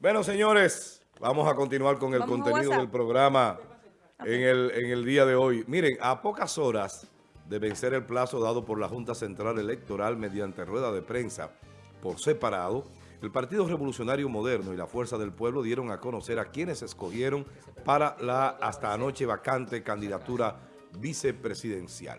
Bueno, señores, vamos a continuar con el Vamos contenido del programa en el, en el día de hoy. Miren, a pocas horas de vencer el plazo dado por la Junta Central Electoral mediante rueda de prensa por separado, el Partido Revolucionario Moderno y la Fuerza del Pueblo dieron a conocer a quienes escogieron para la hasta anoche vacante candidatura vicepresidencial.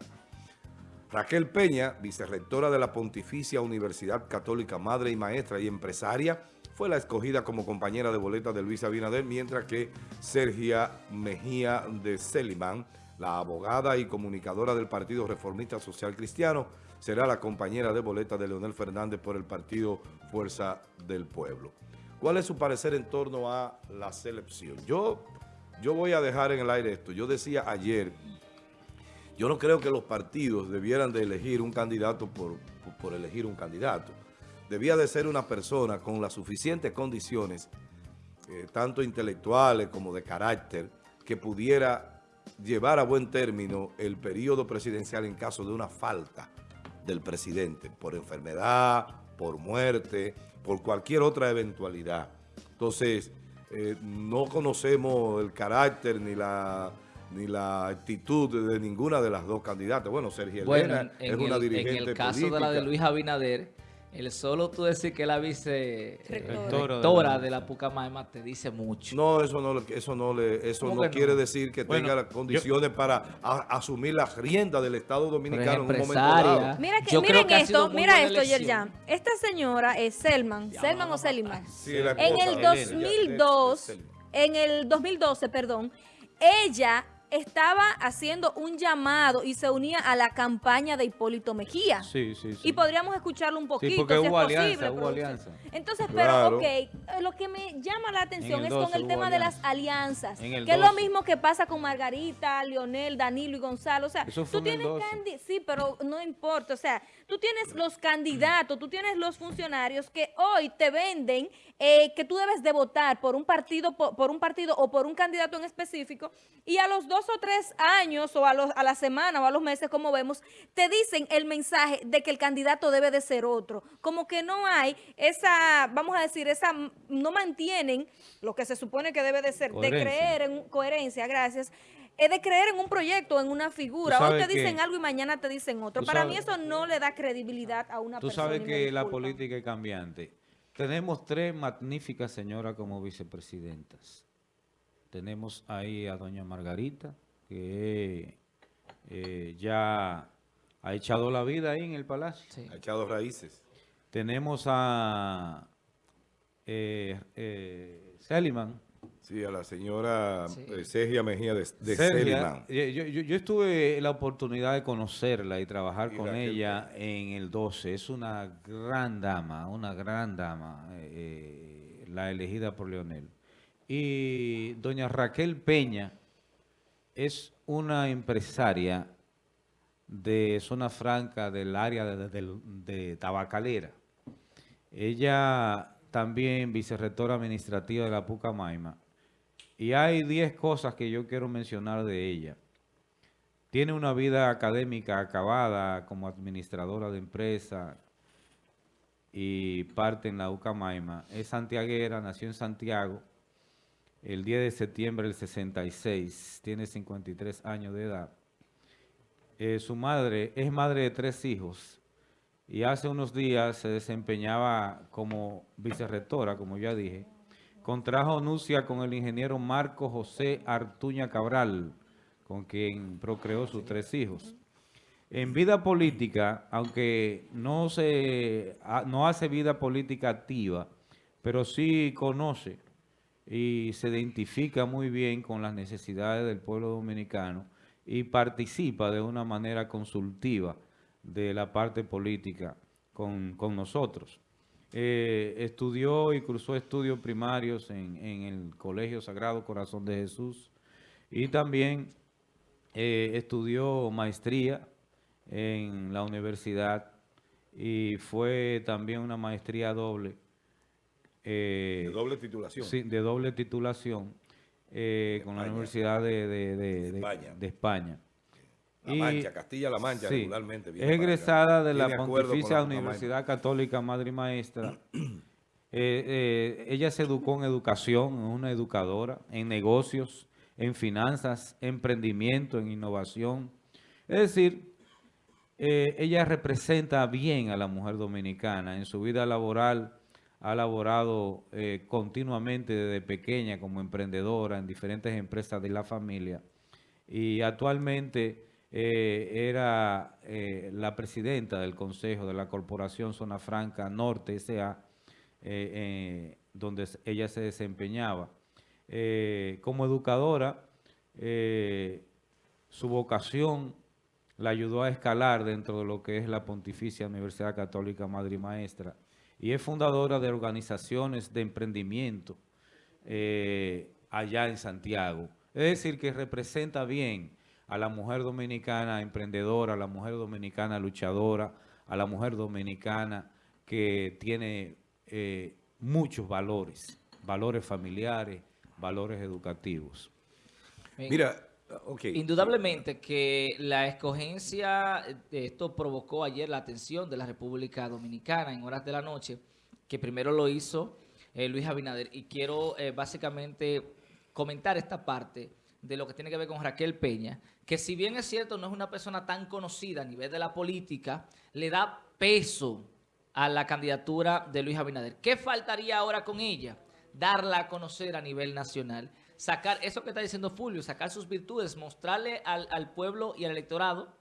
Raquel Peña, vicerrectora de la Pontificia Universidad Católica Madre y Maestra y empresaria, fue la escogida como compañera de boleta de Luis Abinader, mientras que Sergia Mejía de Selimán, la abogada y comunicadora del Partido Reformista Social Cristiano, será la compañera de boleta de Leonel Fernández por el Partido Fuerza del Pueblo. ¿Cuál es su parecer en torno a la selección? Yo, yo voy a dejar en el aire esto. Yo decía ayer yo no creo que los partidos debieran de elegir un candidato por, por- por elegir un candidato. Debía de ser una persona con las suficientes condiciones, eh, tanto intelectuales como de carácter, que pudiera llevar a buen término el periodo presidencial en caso de una falta del presidente, por enfermedad, por muerte, por cualquier otra eventualidad. Entonces, eh, no conocemos el carácter ni la ni la actitud de ninguna de las dos candidatas. Bueno, Sergio Elena en, es una el, en dirigente el caso de la de. Luis Abinader, el solo tú decir que la Rectora. vice de la Pucamaima te dice mucho. No, eso no, le- eso no, le, eso ¿Cómo no quiere decir que Bueno, tenga las condiciones para a- asumir las riendas del Estado Dominicano en un momento dado. Mira que, Yo creo miren que ha sido esto, mira esto. Yerjan. Esta señora es Selman, Selman o Seliman. Sí, la En el de Elena, 2002, de- de- de- en el 2012, perdón, ella estaba haciendo un llamado y se unía a la campaña de Hipólito Mejía. Sí, sí, sí. Y podríamos escucharlo un poquito, porque si es hubo posible, alianza, hubo productor. alianza. Entonces, Claro. pero, ok, eh, lo que me llama la atención es con 12 el tema de las alianza. alianzas, En el que es lo 12. mismo que pasa con Margarita, Leonel, Danilo y Gonzalo. O sea, tú tienes 12. candi- sí, pero no importa. O sea, tú tienes los candidatos, tú tienes los funcionarios que hoy te venden eh, que tú debes de votar por un partido, por, por un partido o por un candidato en específico, y a los dos o tres años o a, los, a la semana o a los meses, como vemos, te dicen el mensaje de que el candidato debe de ser otro. Como que no hay esa, vamos a decir, esa no mantienen lo que se supone que debe de ser, de creer en coherencia, gracias, es de creer en un proyecto, en una figura. Tú Hoy sabes te dicen que- algo y mañana te dicen otro. tú Para sabes- mí eso no le da credibilidad a una Tú persona. sabes y me que la política es cambiante. Tenemos tres magníficas señoras como vicepresidentas. Tenemos ahí a doña Margarita, que eh, ya ha echado la vida ahí en el palacio. Sí. Ha echado raíces. Tenemos a eh, eh, Seliman. Sí, a la señora Sí. eh, Sergia Mejía de, de Sergia, eh, yo, yo- yo estuve la oportunidad de conocerla y trabajar Y con Raquel ella en el 12. Es una gran dama, una gran dama, eh, eh, la elegida por Leonel. Y doña Raquel Peña es una empresaria de zona franca del área de, Tabacalera. Ella también vicerrectora administrativa de la Pucamaima. Y hay 10 cosas que yo quiero mencionar de ella. Tiene una vida académica acabada como administradora de empresa y parte en la Ucamaima. Es santiaguera, nació en Santiago el 10 de septiembre del 66. Tiene 53 años de edad. Eh, su madre es madre de tres hijos y hace unos días se desempeñaba como vicerrectora, como ya dije. Contrajo nucia con el ingeniero Marco José Artuña Cabral, con quien procreó sus tres hijos. En vida política, aunque no, se, ha- no hace vida política activa, pero sí conoce y se identifica muy bien con las necesidades del pueblo dominicano y participa de una manera consultiva de la parte política con, con nosotros. Eh, estudió y cursó estudios primarios en, en el Colegio Sagrado Corazón de Jesús y también eh, estudió maestría en la universidad y fue también una maestría doble. Eh, De doble titulación. Sí, de doble titulación eh, con la. Universidad de, de- de- de- España. de España. La Mancha, Castilla-La Mancha, sí, regularmente. viene es egresada de la Pontificia la. Universidad Católica Madre y Maestra Eh, ella se educó en educación, es una educadora, en negocios, en finanzas, emprendimiento, en innovación. Es decir, ella representa bien a la mujer dominicana. En su vida laboral ha laborado eh, continuamente desde pequeña como emprendedora en diferentes empresas de la familia y actualmente eh, era eh, la presidenta del Consejo de la Corporación Zona Franca Norte S.A., donde ella se desempeñaba. Como educadora, su vocación la ayudó a escalar dentro de lo que es la Pontificia Universidad Católica Madre y Maestra y es fundadora de organizaciones de emprendimiento eh, allá en Santiago. Es decir, que representa bien a la mujer dominicana emprendedora, a la mujer dominicana luchadora, a la mujer dominicana que tiene eh, muchos valores, valores familiares, valores educativos. Mira, ok. Indudablemente que la escogencia de esto provocó ayer la atención de la República Dominicana en horas de la noche, que primero lo hizo eh, Luis Abinader. Y quiero eh, básicamente comentar esta parte de lo que tiene que ver con Raquel Peña, que si bien es cierto no es una persona tan conocida a nivel de la política, le da peso a la candidatura de Luis Abinader. ¿Qué faltaría ahora con ella? Darla a conocer a nivel nacional. Sacar, eso que está diciendo Fulvio, sacar sus virtudes, mostrarle al, al pueblo y al electorado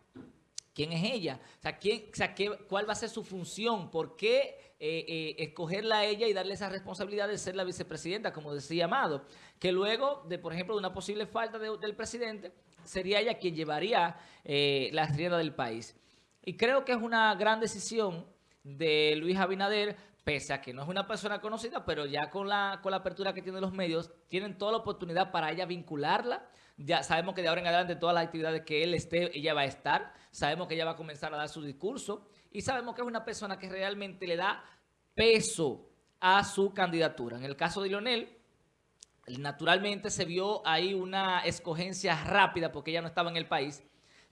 quién es ella, quién, o sea, qué- cuál va a ser su función, por qué eh, eh, escogerla a ella y darle esa responsabilidad de ser la vicepresidenta, como decía Amado, que luego de, por ejemplo, de una posible falta de- del presidente, sería ella quien llevaría eh, la rienda del país. Y creo que es una gran decisión de Luis Abinader, pese a que no es una persona conocida, pero ya con la, con la apertura que tienen los medios, tienen toda la oportunidad para ella vincularla. Ya sabemos que de ahora en adelante todas las actividades que él esté, ella va a estar. Sabemos que ella va a comenzar a dar su discurso. Y sabemos que es una persona que realmente le da peso a su candidatura. En el caso de Lionel, naturalmente se vio ahí una escogencia rápida porque ella no estaba en el país.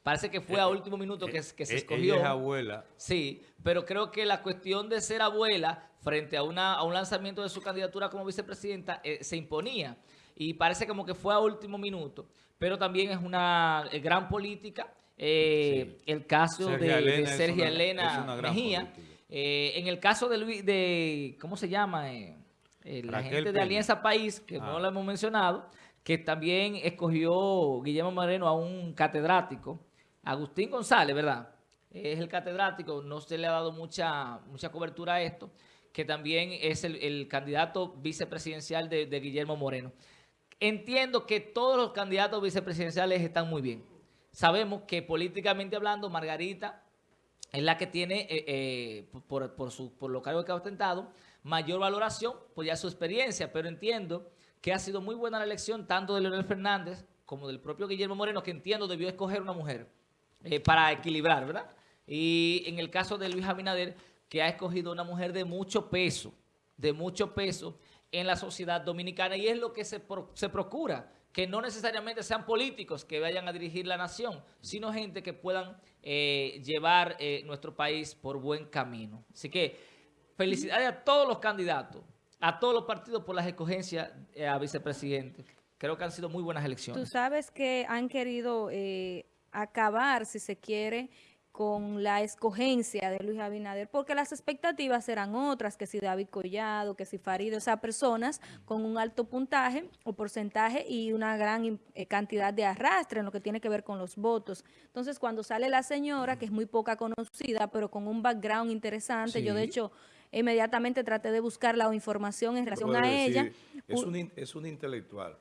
Parece que fue a último minuto que, que se Eh, escogió. Ella es abuela. Sí, pero creo que la cuestión de ser abuela frente a, una, a un lanzamiento de su candidatura como vicepresidenta eh, se imponía. Y parece como que fue a último minuto. Pero también es una eh, gran política. eh, El caso de, Elena una- Elena Mejía. Eh, en el caso de Luis, de, ¿cómo se llama? Eh, eh, la gente de. Alianza País, que no Ah. lo hemos mencionado, que también escogió Guillermo Moreno a un catedrático, Agustín González, ¿verdad? Es el catedrático, no se le ha dado mucha, mucha cobertura a esto, que también es el, el candidato vicepresidencial de, Guillermo Moreno. Entiendo que todos los candidatos vicepresidenciales están muy bien. Sabemos que políticamente hablando, Margarita es la que tiene, eh, eh, por, por, su, por los cargos que ha ostentado, mayor valoración por ya su experiencia, pero entiendo que ha sido muy buena la elección tanto de Leonel Fernández como del propio Guillermo Moreno, que entiendo debió escoger una mujer eh, para equilibrar, ¿verdad? Y en el caso de Luis Abinader, que ha escogido una mujer de mucho peso, de mucho peso en la sociedad dominicana, y es lo que se, se procura, que no necesariamente sean políticos que vayan a dirigir la nación, sino gente que puedan eh, llevar eh, nuestro país por buen camino. Así que felicidades a todos los candidatos, a todos los partidos por las escogencias a vicepresidente. Creo que han sido muy buenas Tú elecciones. sabes que han querido acabar, si se quiere, con la escogencia de Luis Abinader, porque las expectativas eran otras, que si David Collado, que si Farid, o sea, personas con un alto puntaje o porcentaje y una gran eh, cantidad de arrastre en lo que tiene que ver con los votos. Entonces, cuando sale la señora, que es muy poca conocida, pero con un background interesante, yo de hecho inmediatamente traté de buscar la información en relación a decir, ella. Es un, es un intelectual.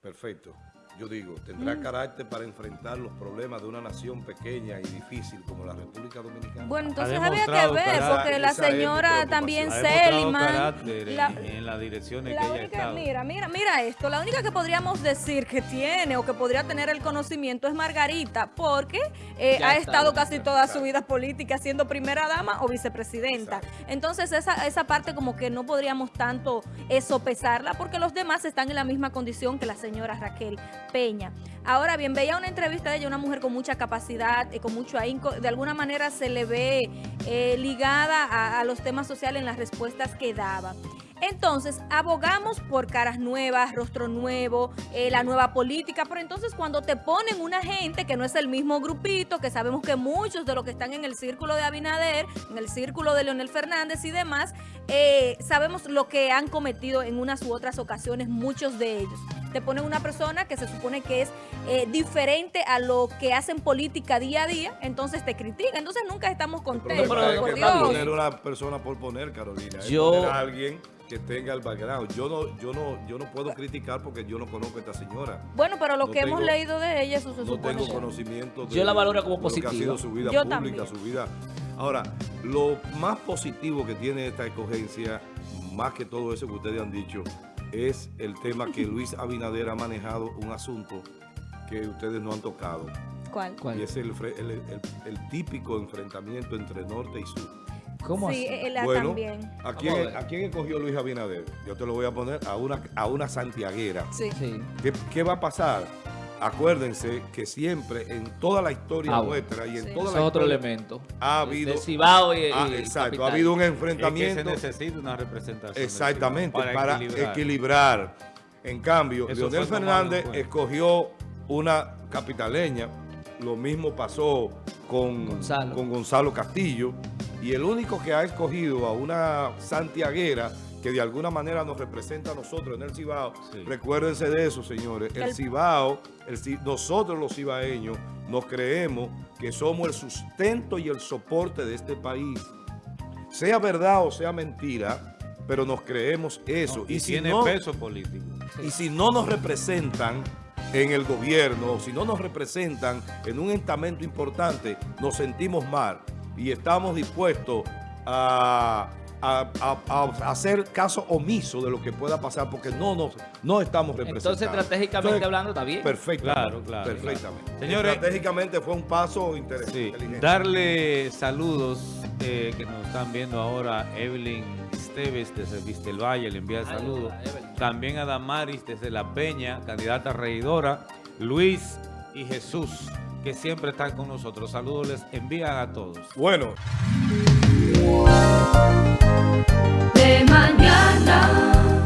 Perfecto. Yo digo, tendrá Mm. carácter para enfrentar los problemas de una nación pequeña y difícil como la República Dominicana. Bueno, entonces Ha había que ver, carácter. porque la señora también en, la- en las direcciones la que ella ha única- mira, mira, mira esto. La única que podríamos decir que tiene o que podría tener el conocimiento es Margarita, porque eh, ha estado casi está, toda claro. su vida política siendo primera dama o vicepresidenta. Exacto. Entonces esa, esa parte como que no podríamos tanto eso pesarla, porque los demás están en la misma condición que la señora Raquel Peña. Ahora bien, veía una entrevista de ella, una mujer con mucha capacidad, y con mucho ahínco, de alguna manera se le ve eh, ligada a, los temas sociales en las respuestas que daba. Entonces, abogamos por caras nuevas, rostro nuevo, eh, la nueva política, pero entonces cuando te ponen una gente que no es el mismo grupito, que sabemos que muchos de los que están en el círculo de Abinader, en el círculo de Leonel Fernández y demás, eh, sabemos lo que han cometido en unas u otras ocasiones muchos de ellos te ponen una persona que se supone que es eh, diferente a lo que hacen política día a día, entonces te critican. Entonces nunca estamos contentos, Pero no, por Dios. poner una persona por poner, Carolina. Yo- poner a alguien que tenga el background. Yo no, yo no, yo no puedo criticar porque yo no conozco a esta señora. Bueno, pero lo No que hemos leído de ella, eso se No supone. tengo que- conocimiento de, Yo la valoro como ha positiva. sido su vida Yo pública, también. su vida. Ahora, lo más positivo que tiene esta escogencia, más que todo eso que ustedes han dicho, es el tema que Luis Abinader ha manejado un asunto que ustedes no han tocado. ¿Cuál? ¿Cuál? Y es el, el- el- el típico enfrentamiento entre norte y sur. ¿Cómo sí, así? él Bueno, también. ¿a a quién, ver. ¿a quién escogió Luis Abinader? Yo te lo voy a poner a una, a una santiaguera. Sí. Sí. ¿Qué, qué va a pasar? Acuérdense que siempre en toda la historia Ah, nuestra y en Sí. toda Ese la es otro historia elemento. ha habido, Cibao y, ah, y exacto, capital. ha habido un Es que se enfrentamiento necesita una representación. exactamente para, equilibrar. equilibrar. En cambio, Eso Leonel Fernández escogió una capitaleña, lo mismo pasó con Gonzalo. con Gonzalo Castillo, y el único que ha escogido a una santiaguera que de alguna manera nos representa a nosotros en el Cibao, Sí. recuérdense de eso, señores, el El- Cibao, el nosotros los cibaeños nos creemos que somos el sustento y el soporte de este país. Sea verdad o sea mentira, pero nos creemos eso. y y, si tiene no, peso político. y si no nos representan en el gobierno, si no nos representan en un estamento importante, nos sentimos mal y estamos dispuestos a, a- a- a hacer caso omiso de lo que pueda pasar porque no nos no estamos representados. Entonces, estratégicamente Entonces, hablando, está bien. Perfectamente. Claro, claro, Perfectamente. claro. Señores- estratégicamente fue un paso inter- Sí, inteligente. darle saludos eh, que nos están viendo ahora Evelyn Esteves desde Vistel Valle, le envía Ay, saludos. También a Damaris desde La Peña, candidata a regidora, Luis y Jesús, que siempre están con nosotros. Saludos les envían a todos. Bueno, de mañana.